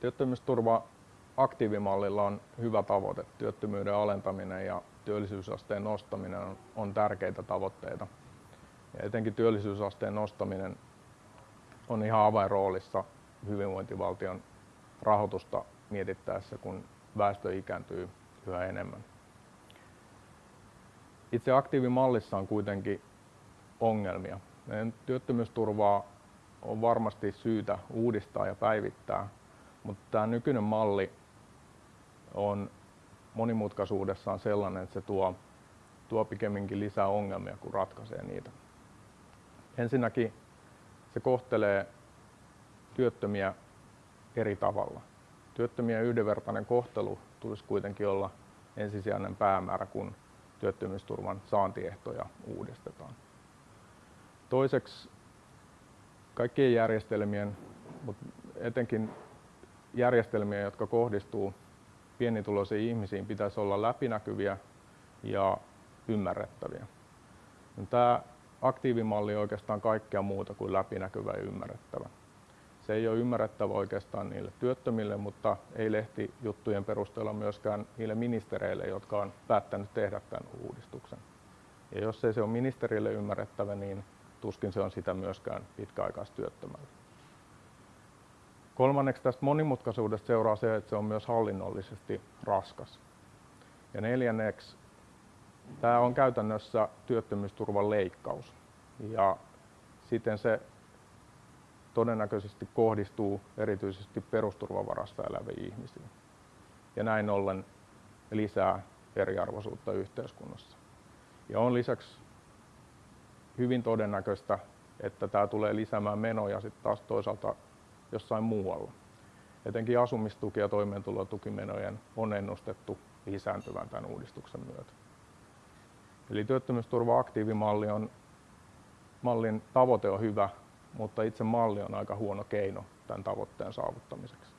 Työttömyysturva aktiivimallilla on hyvä tavoite. Työttömyyden alentaminen ja työllisyysasteen nostaminen on, tärkeitä tavoitteita. Ja etenkin työllisyysasteen nostaminen on ihan avainroolissa hyvinvointivaltion rahoitusta mietittäessä, kun väestö ikääntyy yhä enemmän. Itse aktiivimallissa on kuitenkin ongelmia. Meidän työttömyysturvaa on varmasti syytä uudistaa ja päivittää, mutta tämä nykyinen malli on monimutkaisuudessaan sellainen, että se tuo, tuo pikemminkin lisää ongelmia kuin ratkaisee niitä. Ensinnäkin se kohtelee työttömiä eri tavalla. Työttömien yhdenvertainen kohtelu tulisi kuitenkin olla ensisijainen päämäärä, kun työttömyysturvan saantiehtoja uudistetaan. Toiseksi kaikkien järjestelmien, mutta etenkin järjestelmiä, jotka kohdistuu pienituloisiin ihmisiin, pitäisi olla läpinäkyviä ja ymmärrettäviä. Tämä aktiivimalli on oikeastaan kaikkea muuta kuin läpinäkyvä ja ymmärrettävä. Se ei ole ymmärrettävä oikeastaan niille työttömille, mutta ei lehti juttujen perusteella myöskään niille ministereille, jotka on päättänyt tehdä tämän uudistuksen. Ja jos ei se ole ministerille ymmärrettävä, niin tuskin se on sitä myöskään pitkäaikaistyöttömälle. Kolmanneksi tästä monimutkaisuudesta seuraa se, että se on myös hallinnollisesti raskas. Ja neljänneksi tämä on käytännössä työttömyysturvan leikkaus ja siten se todennäköisesti kohdistuu erityisesti perusturvavarasta eläviin ihmisiin. Ja näin ollen lisää eriarvoisuutta yhteiskunnassa. Ja on lisäksi hyvin todennäköistä, että tämä tulee lisäämään menoja sitten taas toisaalta jossain muualla. Etenkin asumistuki- ja toimeentulotukimenojen on ennustettu lisääntyvän tämän uudistuksen myötä. Eli työttömyysturva-aktiivimalli on, mallin tavoite on hyvä, mutta itse malli on aika huono keino tämän tavoitteen saavuttamiseksi.